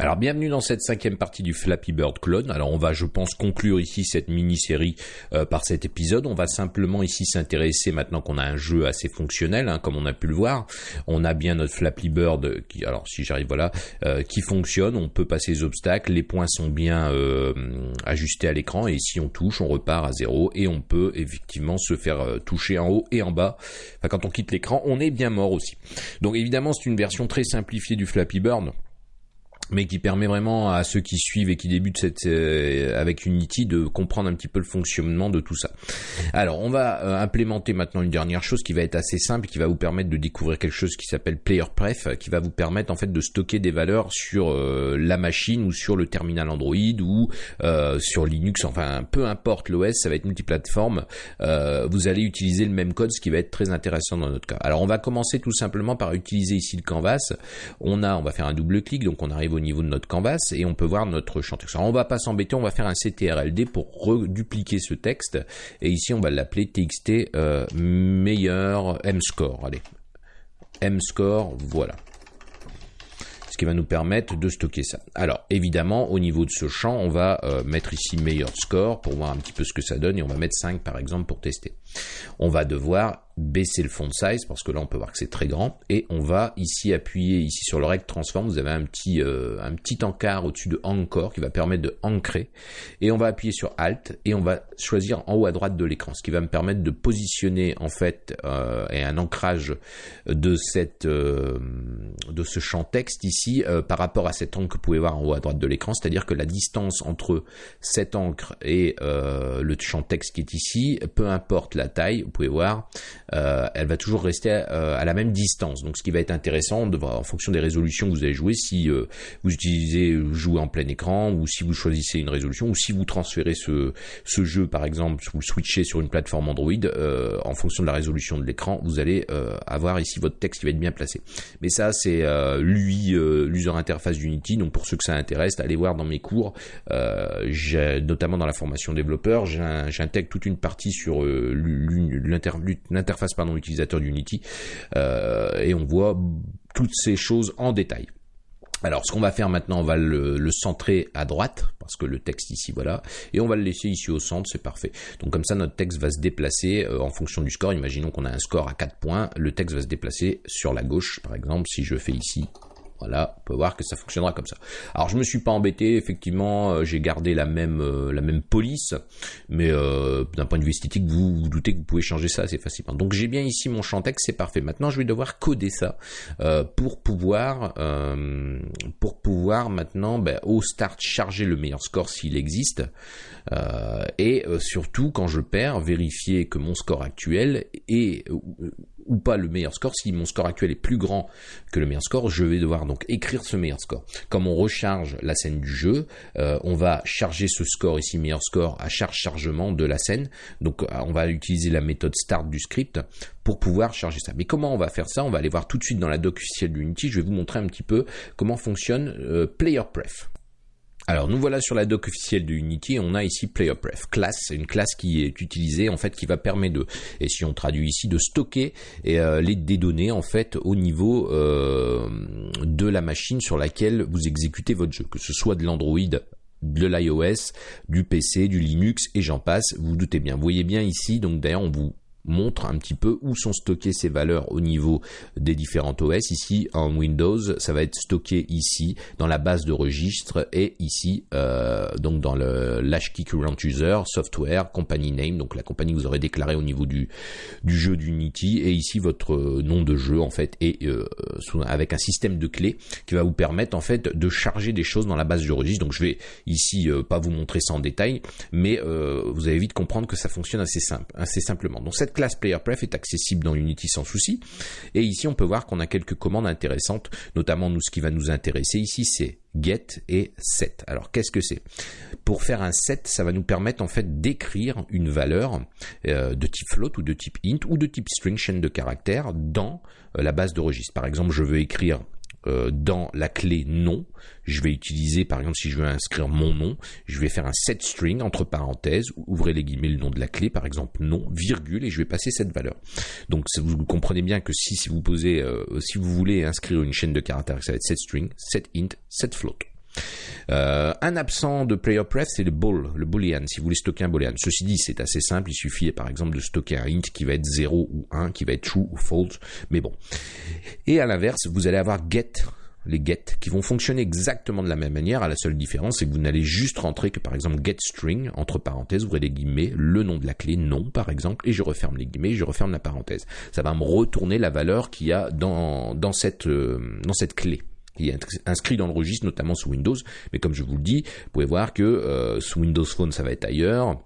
Alors bienvenue dans cette cinquième partie du Flappy Bird clone. Alors on va, je pense, conclure ici cette mini-série euh, par cet épisode. On va simplement ici s'intéresser maintenant qu'on a un jeu assez fonctionnel, hein, comme on a pu le voir. On a bien notre Flappy Bird qui, alors si j'arrive voilà, euh, qui fonctionne. On peut passer les obstacles, les points sont bien euh, ajustés à l'écran et si on touche, on repart à zéro et on peut effectivement se faire toucher en haut et en bas. Enfin, quand on quitte l'écran, on est bien mort aussi. Donc évidemment, c'est une version très simplifiée du Flappy Bird mais qui permet vraiment à ceux qui suivent et qui débutent cette, euh, avec Unity de comprendre un petit peu le fonctionnement de tout ça. Alors, on va euh, implémenter maintenant une dernière chose qui va être assez simple, qui va vous permettre de découvrir quelque chose qui s'appelle Player Pref, qui va vous permettre en fait de stocker des valeurs sur euh, la machine ou sur le terminal Android ou sur Linux, enfin peu importe l'OS, ça va être multiplateforme. vous allez utiliser le même code, ce qui va être très intéressant dans notre cas. Alors, on va commencer tout simplement par utiliser ici le canvas. On a, on va faire un double clic, donc on arrive au niveau de notre canvas et on peut voir notre champ texte. On va pas s'embêter, on va faire un CTRLD pour redupliquer ce texte et ici on va l'appeler txt euh, meilleur mscore. Allez, mscore, voilà ce qui va nous permettre de stocker ça. Alors évidemment au niveau de ce champ on va euh, mettre ici meilleur score pour voir un petit peu ce que ça donne et on va mettre 5 par exemple pour tester. On va devoir baisser le font size parce que là on peut voir que c'est très grand. Et on va ici appuyer ici sur le rect transform vous avez un petit euh, un petit encart au-dessus de encore qui va permettre de ancrer. Et on va appuyer sur alt et on va choisir en haut à droite de l'écran ce qui va me permettre de positionner en fait euh, et un ancrage de cette euh, de ce champ texte ici par rapport à cet encre que vous pouvez voir en haut à droite de l'écran. C'est-à-dire que la distance entre cet encre et le champ texte qui est ici peu importe la taille vous pouvez voir euh, elle va toujours rester euh, à, la même distance. Donc ce qui va être intéressant de en fonction des résolutions que vous allez jouer, si euh, vous utilisez jouer en plein écran ou si vous choisissez une résolution ou si vous transférez ce, ce jeu par exemple, vous le switchez sur une plateforme Android, en fonction de la résolution de l'écran, vous allez avoir ici votre texte qui va être bien placé. Mais ça c'est l'UI, l'user interface d'Unity. Donc pour ceux que ça intéresse, allez voir dans mes cours, notamment dans la formation développeur, j'intègre toute une partie sur l'interface face pardon, utilisateur d'Unity euh, et on voit toutes ces choses en détail. Alors, ce qu'on va faire maintenant, on va le, centrer à droite, parce que le texte ici, voilà, et on va le laisser ici au centre, c'est parfait. Donc comme ça, notre texte va se déplacer euh, en fonction du score. Imaginons qu'on a un score à 4 points, le texte va se déplacer sur la gauche, par exemple, si je fais ici voilà, on peut voir que ça fonctionnera comme ça. Alors je me suis pas embêté, effectivement, euh, j'ai gardé la même euh, police, mais euh, d'un point de vue esthétique, vous vous doutez que vous pouvez changer ça assez facilement. Donc j'ai bien ici mon champ texte, c'est parfait. Maintenant je vais devoir coder ça pour pouvoir pour pouvoir maintenant ben, au start charger le meilleur score s'il existe et surtout quand je perds vérifier que mon score actuel est ou pas le meilleur score. Si mon score actuel est plus grand que le meilleur score, je vais devoir donc écrire ce meilleur score. Comme on recharge la scène du jeu, euh, on va charger ce score ici, meilleur score, à charge chargement de la scène. Donc euh, on va utiliser la méthode start du script pour pouvoir charger ça. Mais comment on va faire ça? On va aller voir tout de suite dans la doc officielle d'Unity. Je vais vous montrer un petit peu comment fonctionne euh, Player Pref. Alors nous voilà sur la doc officielle de Unity, on a ici PlayerPref, classe, une classe qui est utilisée en fait qui va permettre de, et si on traduit ici, de stocker euh, les, données en fait au niveau euh, de la machine sur laquelle vous exécutez votre jeu, que ce soit de l'Android de l'iOS, du PC, du Linux et j'en passe, vous, vous doutez bien. Vous voyez bien ici, donc d'ailleurs on vous montre un petit peu où sont stockées ces valeurs au niveau des différents OS. Ici, en Windows, ça va être stocké ici dans la base de registre et ici, euh, donc dans le key current user, software, company name, donc la compagnie que vous aurez déclarée au niveau du, du jeu d'Unity et ici votre nom de jeu en fait et euh, avec un système de clés qui va vous permettre en fait de charger des choses dans la base de registre. Donc je vais ici euh, pas vous montrer ça en détail, mais vous allez vite comprendre que ça fonctionne assez simple, assez simplement. Donc cette classe PlayerPref est accessible dans Unity sans souci. Et ici, on peut voir qu'on a quelques commandes intéressantes, notamment nous, ce qui va nous intéresser ici, c'est get et set. Alors qu'est-ce que c'est? Pour faire un set, ça va nous permettre en fait d'écrire une valeur euh, de type float ou de type int ou de type string chaîne de caractères dans euh, la base de registre. Par exemple, je veux écrire euh, dans la clé nom, je vais utiliser, par exemple, si je veux inscrire mon nom, je vais faire un set string entre parenthèses, ouvrez les guillemets, le nom de la clé, par exemple nom, virgule, et je vais passer cette valeur. Donc vous comprenez bien que si, vous posez, euh, si vous voulez inscrire une chaîne de caractères, ça va être set string, set int, set float. Euh, un absent de player pref, c'est le bool, le boolean, si vous voulez stocker un boolean. Ceci dit, c'est assez simple, il suffit par exemple de stocker un int qui va être 0 ou 1, qui va être true ou false, mais bon. Et à l'inverse, vous allez avoir get les get qui vont fonctionner exactement de la même manière. À la seule différence, c'est que vous n'allez juste rentrer que par exemple get string entre parenthèses, ouvrez les guillemets, le nom de la clé non par exemple, et je referme les guillemets, je referme la parenthèse. Ça va me retourner la valeur qu'il y a dans euh, dans cette clé qui est inscrit dans le registre, notamment sous Windows. Mais comme je vous le dis, vous pouvez voir que euh, sous Windows Phone, ça va être ailleurs.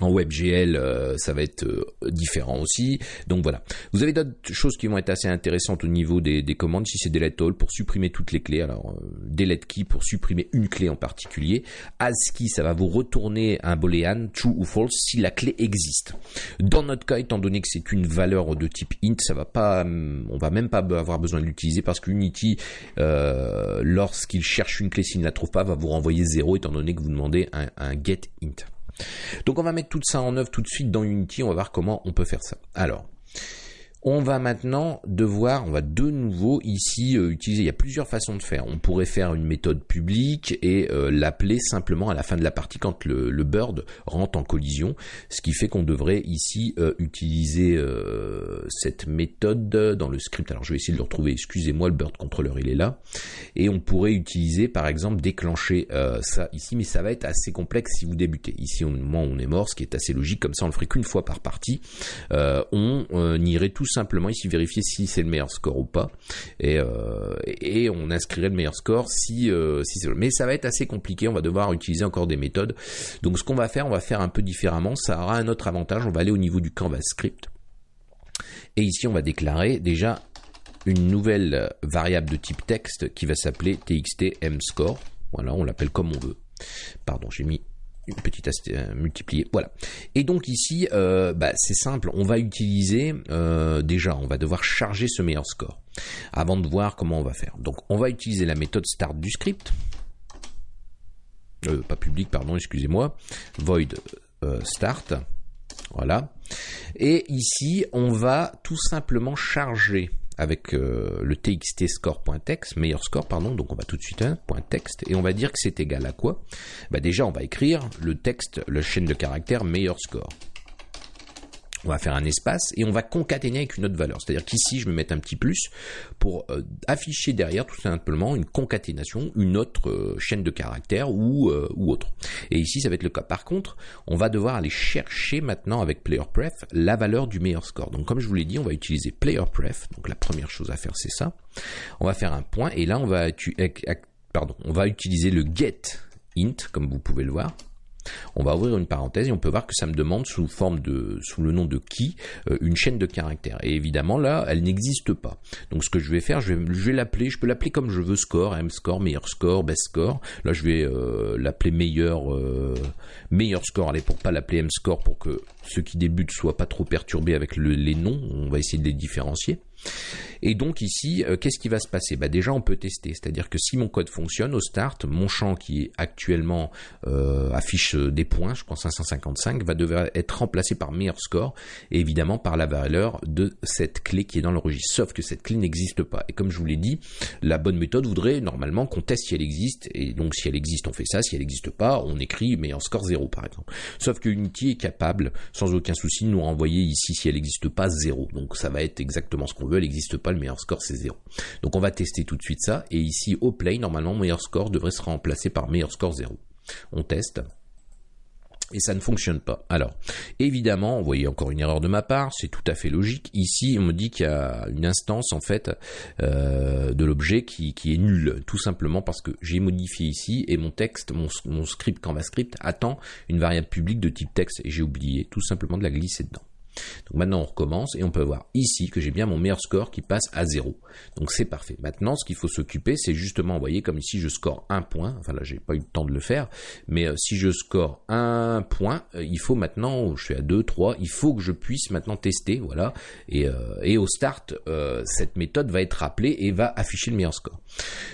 En WebGL, euh, ça va être euh, différent aussi. Donc voilà. Vous avez d'autres choses qui vont être assez intéressantes au niveau des, commandes. Si c'est delete all pour supprimer toutes les clés. Alors euh, delete key pour supprimer une clé en particulier. ASCII, ça va vous retourner un boolean true ou false si la clé existe. Dans notre cas, étant donné que c'est une valeur de type int, ça va pas, on va même pas avoir besoin de l'utiliser parce qu'Unity, lorsqu'il cherche une clé s'il ne la trouve pas, va vous renvoyer 0 étant donné que vous demandez un, un get int. Donc on va mettre tout ça en œuvre tout de suite dans Unity, on va voir comment on peut faire ça. Alors, on va maintenant devoir, on va de nouveau ici euh, utiliser, il y a plusieurs façons de faire. On pourrait faire une méthode publique et euh, l'appeler simplement à la fin de la partie quand le, bird rentre en collision, ce qui fait qu'on devrait ici euh, utiliser cette méthode dans le script. Alors je vais essayer de le retrouver, excusez-moi, le bird controller il est là. Et on pourrait utiliser par exemple déclencher ça ici, mais ça va être assez complexe si vous débutez. Ici au moment où on est mort, ce qui est assez logique, comme ça on le ferait qu'une fois par partie, on irait tout simplement ici vérifier si c'est le meilleur score ou pas. Et, euh, et on inscrirait le meilleur score si, euh, si c'est Mais ça va être assez compliqué, on va devoir utiliser encore des méthodes. Donc ce qu'on va faire, on va faire un peu différemment. Ça aura un autre avantage, on va aller au niveau du canvas script. Et ici on va déclarer déjà une nouvelle variable de type texte qui va s'appeler txtmscore. Voilà, on l'appelle comme on veut. Pardon, j'ai mis une petite euh. Voilà. Et donc ici, euh, bah, c'est simple. On va utiliser euh, déjà, on va devoir charger ce meilleur score avant de voir comment on va faire. Donc on va utiliser la méthode start du script. pas public, pardon, excusez-moi. Void start. Voilà. Et ici, on va tout simplement charger avec euh, le txt score.text, meilleur score, pardon, donc on va tout de suite un point .text, et on va dire que c'est égal à quoi? Bah Déjà, on va écrire le texte, la chaîne de caractères meilleur score on va faire un espace et on va concaténer avec une autre valeur. C'est-à-dire qu'ici, je vais mettre un petit plus pour euh, afficher derrière tout simplement une concaténation, une autre euh, chaîne de caractères ou, euh, ou autre. Et ici, ça va être le cas. Par contre, on va devoir aller chercher maintenant avec PlayerPref la valeur du meilleur score. Donc, comme je vous l'ai dit, on va utiliser PlayerPref. Donc, la première chose à faire, c'est ça. On va faire un point et là, on va, on va utiliser le get int, comme vous pouvez le voir. On va ouvrir une parenthèse et on peut voir que ça me demande sous forme de, sous le nom de qui, euh, une chaîne de caractères. Et évidemment là, elle n'existe pas. Donc ce que je vais faire, je vais, l'appeler, je peux l'appeler comme je veux score, M score, meilleur score, best score. Là, je vais euh, l'appeler meilleur, euh, meilleur score. Allez, pour pas l'appeler M score, pour que ceux qui débutent soient pas trop perturbés avec les noms. On va essayer de les différencier. Et donc ici, euh, qu'est-ce qui va se passer? Bah Déjà, on peut tester, c'est-à-dire que si mon code fonctionne au start, mon champ qui actuellement euh, affiche euh, des points, je crois 555, va devoir être remplacé par meilleur score, et évidemment par la valeur de cette clé qui est dans le registre. Sauf que cette clé n'existe pas. Et comme je vous l'ai dit, la bonne méthode voudrait normalement qu'on teste si elle existe, et donc si elle existe, on fait ça, si elle n'existe pas, on écrit meilleur score 0 par exemple. Sauf que Unity est capable, sans aucun souci, de nous renvoyer ici si elle n'existe pas 0. Donc ça va être exactement ce qu'on veut, elle n'existe pas le meilleur score c'est 0. Donc on va tester tout de suite ça, et ici au play, normalement meilleur score devrait se remplacer par meilleur score 0. On teste. Et ça ne fonctionne pas. Alors, évidemment, vous voyez encore une erreur de ma part, c'est tout à fait logique. Ici, on me dit qu'il y a une instance en fait euh, de l'objet qui, est nulle, tout simplement parce que j'ai modifié ici et mon texte, mon, mon script attend une variable publique de type texte et j'ai oublié tout simplement de la glisser dedans. Donc maintenant on recommence et on peut voir ici que j'ai bien mon meilleur score qui passe à 0. Donc c'est parfait. Maintenant ce qu'il faut s'occuper c'est justement, vous voyez comme ici je score un point, enfin là j'ai pas eu le temps de le faire, mais euh, si je score un point, euh, il faut maintenant, je suis à 2, 3, il faut que je puisse maintenant tester, voilà, et, euh, au start cette méthode va être rappelée et va afficher le meilleur score.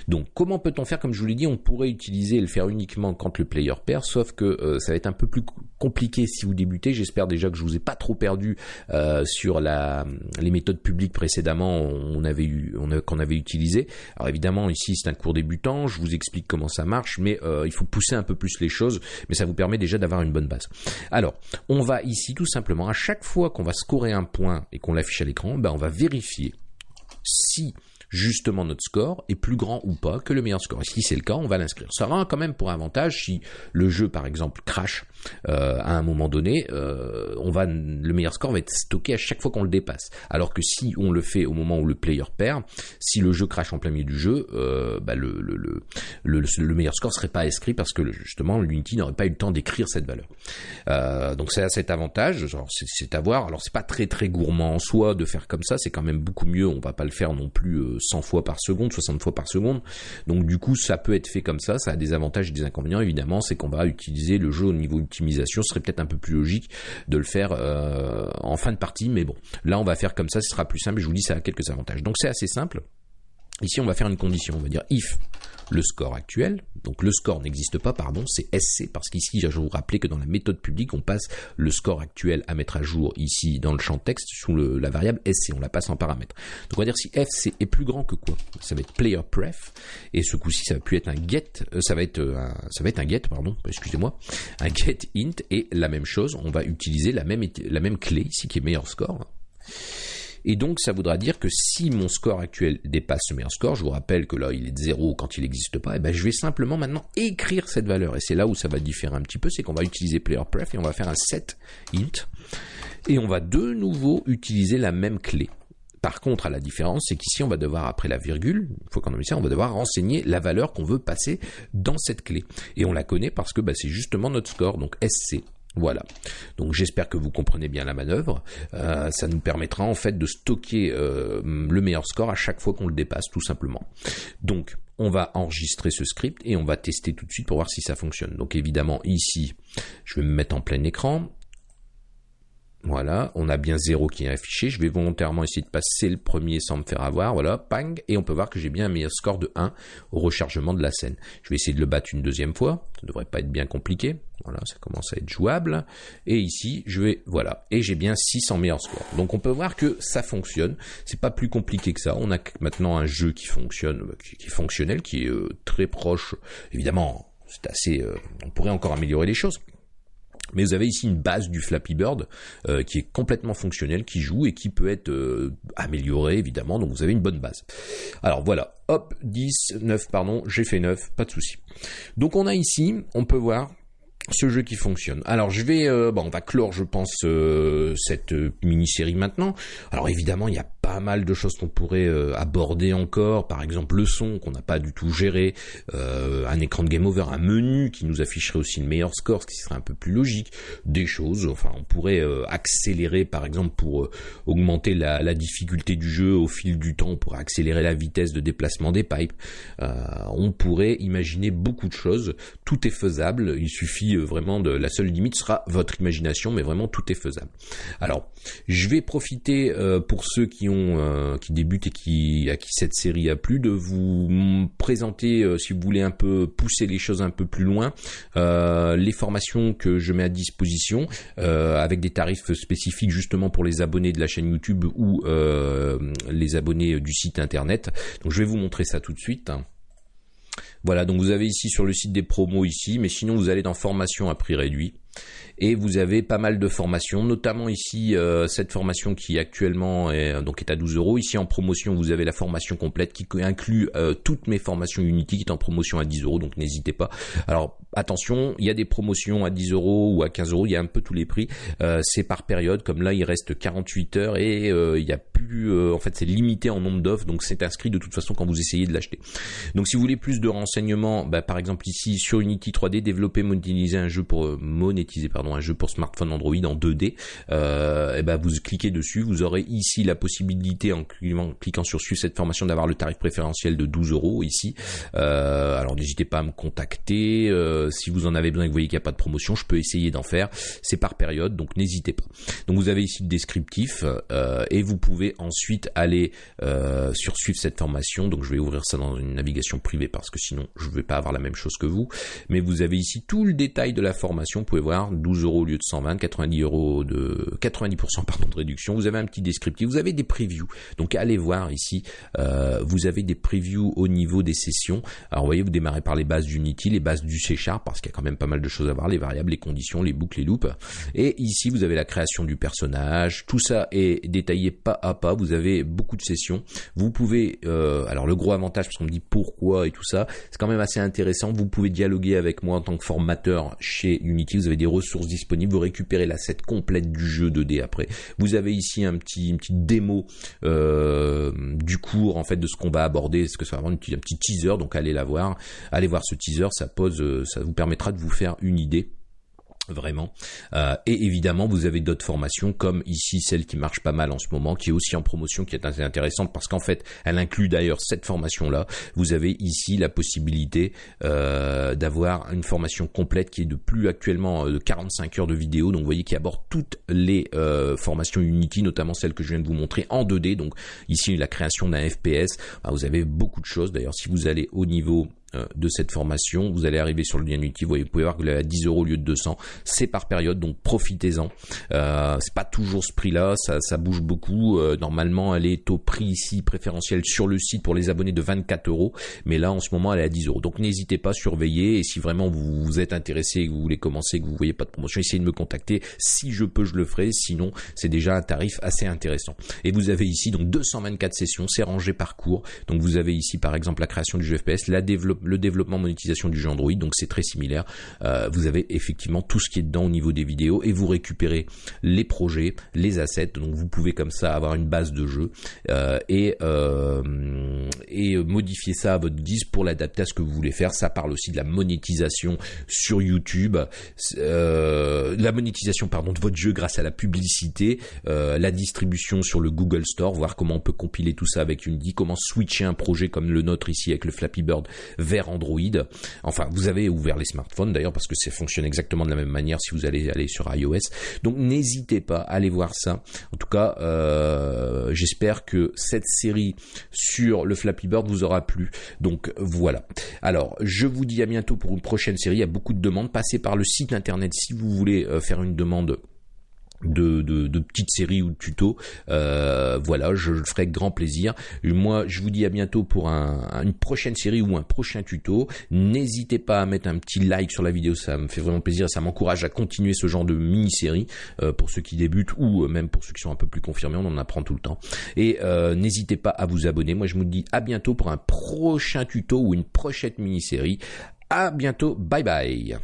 Donc comment peut-on faire? Comme je vous l'ai dit, on pourrait utiliser et le faire uniquement quand le player perd, sauf que ça va être un peu plus compliqué si vous débutez. J'espère déjà que je vous ai pas trop perdu vu sur les méthodes publiques précédemment, qu'on avait utilisé. Alors évidemment, ici c'est un cours débutant, je vous explique comment ça marche, mais il faut pousser un peu plus les choses, mais ça vous permet déjà d'avoir une bonne base. Alors, on va ici tout simplement, à chaque fois qu'on va scorer un point et qu'on l'affiche à l'écran, ben, on va vérifier si justement notre score est plus grand ou pas que le meilleur score. Et si c'est le cas, on va l'inscrire. Ça aura quand même pour avantage si le jeu par exemple crash euh, à un moment donné, euh, on va le meilleur score va être stocké à chaque fois qu'on le dépasse. Alors que si on le fait au moment où le player perd, si le jeu crash en plein milieu du jeu, euh, bah le, le, le, le, meilleur score serait pas inscrit parce que justement l'Unity n'aurait pas eu le temps d'écrire cette valeur. Donc c'est à cet avantage, c'est à voir. Alors c'est pas très très gourmand en soi de faire comme ça, c'est quand même beaucoup mieux. On va pas le faire non plus 100 fois par seconde, 60 fois par seconde. Donc du coup, ça peut être fait comme ça. Ça a des avantages et des inconvénients. Évidemment, c'est qu'on va utiliser le jeu au niveau Ce serait peut-être un peu plus logique de le faire euh, en fin de partie, mais bon, là on va faire comme ça. Ce sera plus simple. Je vous dis, ça a quelques avantages. Donc c'est assez simple. Ici, on va faire une condition. On va dire if le score actuel. Donc le score n'existe pas, pardon, c'est SC, parce qu'ici, je vous rappeler que dans la méthode publique, on passe le score actuel à mettre à jour ici dans le champ texte sous la variable SC, on la passe en paramètre. Donc on va dire si FC est plus grand que quoi? Ça va être player pref, et ce coup-ci, ça va plus être un get, euh, ça va être euh, un, ça va être un get, pardon, excusez-moi, un get int, et la même chose, on va utiliser la même, la même clé ici qui est meilleur score. Et donc, ça voudra dire que si mon score actuel dépasse ce meilleur score, je vous rappelle que là, il est de 0 quand il n'existe pas, et eh ben, je vais simplement maintenant écrire cette valeur. Et c'est là où ça va différer un petit peu, c'est qu'on va utiliser PlayerPref et on va faire un set int. Et on va de nouveau utiliser la même clé. Par contre, à la différence, c'est qu'ici, on va devoir, après la virgule, une fois qu'on a mis ça, on va devoir renseigner la valeur qu'on veut passer dans cette clé. Et on la connaît parce que bah, c'est justement notre score, donc SC. Voilà. Donc j'espère que vous comprenez bien la manœuvre. Euh, ça nous permettra en fait de stocker euh, le meilleur score à chaque fois qu'on le dépasse, tout simplement. Donc on va enregistrer ce script et on va tester tout de suite pour voir si ça fonctionne. Donc évidemment ici, je vais me mettre en plein écran. Voilà, on a bien 0 qui est affiché. Je vais volontairement essayer de passer le premier sans me faire avoir. Voilà, pang. Et on peut voir que j'ai bien un meilleur score de 1 au rechargement de la scène. Je vais essayer de le battre une deuxième fois. Ça ne devrait pas être bien compliqué. Voilà, ça commence à être jouable. Et ici, je vais, voilà. Et j'ai bien 6 en meilleur score. Donc on peut voir que ça fonctionne. C'est pas plus compliqué que ça. On a maintenant un jeu qui fonctionne, qui est fonctionnel, qui est euh, très proche. Évidemment, c'est assez, euh, on pourrait encore améliorer les choses. Mais vous avez ici une base du Flappy Bird euh, qui est complètement fonctionnelle, qui joue et qui peut être euh, améliorée évidemment. Donc vous avez une bonne base. Alors voilà, hop, 10, 9, pardon, j'ai fait 9, pas de souci. Donc on a ici, on peut voir ce jeu qui fonctionne. Alors je vais, euh, bon, on va clore, je pense, cette mini-série maintenant. Alors évidemment, il y a pas mal de choses qu'on pourrait euh, aborder encore, par exemple le son qu'on n'a pas du tout géré, euh, un écran de game over, un menu qui nous afficherait aussi le meilleur score, ce qui serait un peu plus logique, des choses, enfin on pourrait euh, accélérer par exemple pour augmenter la, la, difficulté du jeu. Au fil du temps, on pourrait accélérer la vitesse de déplacement des pipes, on pourrait imaginer beaucoup de choses, tout est faisable, il suffit vraiment de, la seule limite sera votre imagination, mais vraiment tout est faisable. Alors, je vais profiter pour ceux qui ont euh, qui débutent et qui à qui cette série a plu, de vous présenter, euh, si vous voulez un peu pousser les choses un peu plus loin, euh, les formations que je mets à disposition avec des tarifs spécifiques justement pour les abonnés de la chaîne YouTube ou les abonnés du site internet. Donc je vais vous montrer ça tout de suite. Voilà, donc vous avez ici sur le site des promos ici, mais sinon vous allez dans formation à prix réduit et vous avez pas mal de formations, notamment ici euh, cette formation qui actuellement est, donc est à 12 euros. Ici en promotion, vous avez la formation complète qui inclut euh, toutes mes formations Unity qui est en promotion à 10 euros, donc n'hésitez pas. Alors attention, il y a des promotions à 10 euros ou à 15 euros, il y a un peu tous les prix. Euh, c'est par période, comme là il reste 48 heures et il y a plus, en fait c'est limité en nombre d'offres, donc c'est inscrit de toute façon quand vous essayez de l'acheter. Donc si vous voulez plus de renseignements, bah, par exemple ici sur Unity 3D, développer, monétiser un jeu pour monétiser pardon un jeu pour smartphone Android en 2D, euh, et ben vous cliquez dessus, vous aurez ici la possibilité en cliquant, sur suivre cette formation d'avoir le tarif préférentiel de 12 euros ici. Euh, alors n'hésitez pas à me contacter euh, si vous en avez besoin et que vous voyez qu'il n'y a pas de promotion, je peux essayer d'en faire. C'est par période, donc n'hésitez pas. Donc vous avez ici le descriptif et vous pouvez ensuite aller sur suivre cette formation. Donc je vais ouvrir ça dans une navigation privée parce que sinon je ne vais pas avoir la même chose que vous. Mais vous avez ici tout le détail de la formation. Vous pouvez voir voir, 12 euros au lieu de 120, 90 euros de 90% pardon de réduction. Vous avez un petit descriptif, vous avez des previews. Donc allez voir ici, euh, vous avez des previews au niveau des sessions. Alors vous voyez, vous démarrez par les bases d'Unity, les bases du C Sharp parce qu'il y a quand même pas mal de choses à voir, les variables, les conditions, les boucles, les loops. Et ici, vous avez la création du personnage. Tout ça est détaillé pas à pas. Vous avez beaucoup de sessions. Vous pouvez, euh, alors le gros avantage, parce qu'on me dit pourquoi et tout ça, c'est quand même assez intéressant. Vous pouvez dialoguer avec moi en tant que formateur chez Unity. Vous avez des ressources disponibles. Vous récupérez la set complète du jeu 2D après. Vous avez ici un petit, une petite démo euh, du cours en fait de ce qu'on va aborder. ce que ça va avoir un petit teaser? Donc allez la voir. Allez voir ce teaser. Ça pose, euh, ça vous permettra de vous faire une idée Vraiment. Euh, et évidemment, vous avez d'autres formations comme ici celle qui marche pas mal en ce moment, qui est aussi en promotion, qui est assez intéressante parce qu'en fait, elle inclut d'ailleurs cette formation-là. Vous avez ici la possibilité euh, d'avoir une formation complète qui est de plus actuellement euh, de 45 heures de vidéo. Donc vous voyez qui aborde toutes les formations Unity, notamment celle que je viens de vous montrer en 2D. Donc ici la création d'un FPS. Bah, vous avez beaucoup de choses. D'ailleurs, si vous allez au niveau euh, de cette formation. Vous allez arriver sur le lien Unity, vous, pouvez voir que est à 10 euros au lieu de 200. C'est par période, donc profitez-en. Euh, c'est pas toujours ce prix-là, ça, bouge beaucoup. Euh, normalement, elle est au prix ici préférentiel sur le site pour les abonnés de 24 euros, mais là en ce moment elle est à 10 euros. Donc n'hésitez pas à surveiller et si vraiment vous, vous êtes intéressé que vous voulez commencer, que vous voyez pas de promotion, essayez de me contacter. Si je peux, je le ferai. Sinon, c'est déjà un tarif assez intéressant. Et vous avez ici donc 224 sessions, c'est rangé par cours. Donc vous avez ici par exemple la création du jeu FPS, la développement le développement monétisation du jeu Android, donc c'est très similaire. Euh, vous avez effectivement tout ce qui est dedans au niveau des vidéos et vous récupérez les projets, les assets, donc vous pouvez comme ça avoir une base de jeu euh, et, euh, et modifier ça à votre guise pour l'adapter à ce que vous voulez faire. Ça parle aussi de la monétisation sur YouTube, la monétisation pardon de votre jeu grâce à la publicité, la distribution sur le Google Store, voir comment on peut compiler tout ça avec Unity, comment switcher un projet comme le nôtre ici avec le Flappy Bird vers Android. Enfin, vous avez ouvert les smartphones d'ailleurs parce que ça fonctionne exactement de la même manière si vous allez aller sur iOS. Donc n'hésitez pas à aller voir ça. En tout cas, euh, j'espère que cette série sur le Flappy Bird vous aura plu. Donc voilà. Alors, je vous dis à bientôt pour une prochaine série. Il y a beaucoup de demandes. Passez par le site internet si vous voulez euh, faire une demande de, petites séries ou de tutos. Euh, voilà, je, le ferai grand plaisir. moi, je vous dis à bientôt pour une prochaine série ou un prochain tuto. N'hésitez pas à mettre un petit like sur la vidéo, ça me fait vraiment plaisir, ça m'encourage à continuer ce genre de mini-série euh, pour ceux qui débutent ou même pour ceux qui sont un peu plus confirmés, on en apprend tout le temps. Et euh, n'hésitez pas à vous abonner. Moi, je vous dis à bientôt pour un prochain tuto ou une prochaine mini-série. À bientôt, bye bye.